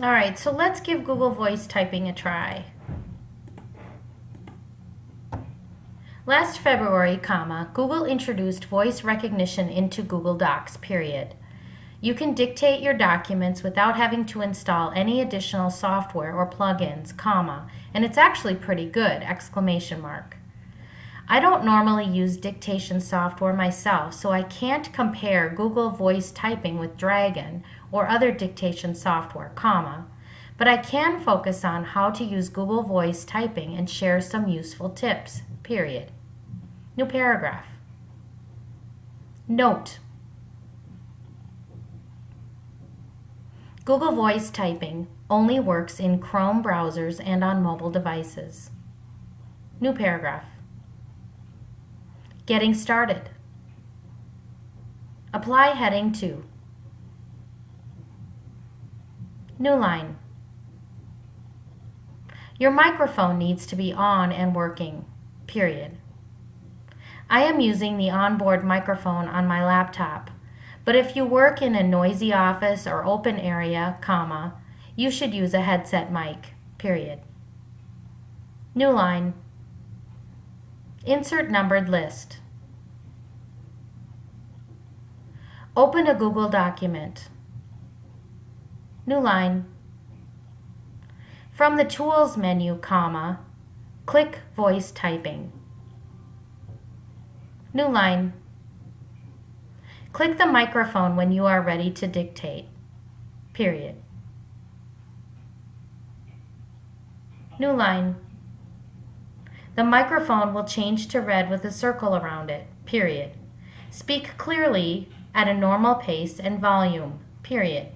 All right, so let's give Google Voice typing a try. Last February, comma, Google introduced voice recognition into Google Docs, period. You can dictate your documents without having to install any additional software or plugins, comma, and it's actually pretty good, exclamation mark. I don't normally use dictation software myself, so I can't compare Google Voice typing with Dragon or other dictation software, comma, but I can focus on how to use Google Voice typing and share some useful tips, period. New paragraph. Note. Google Voice typing only works in Chrome browsers and on mobile devices. New paragraph. Getting started. Apply heading 2. New line. Your microphone needs to be on and working, period. I am using the onboard microphone on my laptop, but if you work in a noisy office or open area, comma, you should use a headset mic, period. New line. Insert numbered list. Open a Google document. New line. From the Tools menu, comma, click Voice Typing. New line. Click the microphone when you are ready to dictate. Period. New line. The microphone will change to red with a circle around it. Period. Speak clearly at a normal pace and volume. Period.